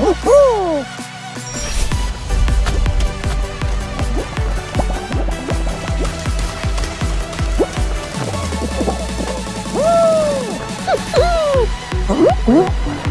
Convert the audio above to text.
우후! 우!